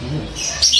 Hum.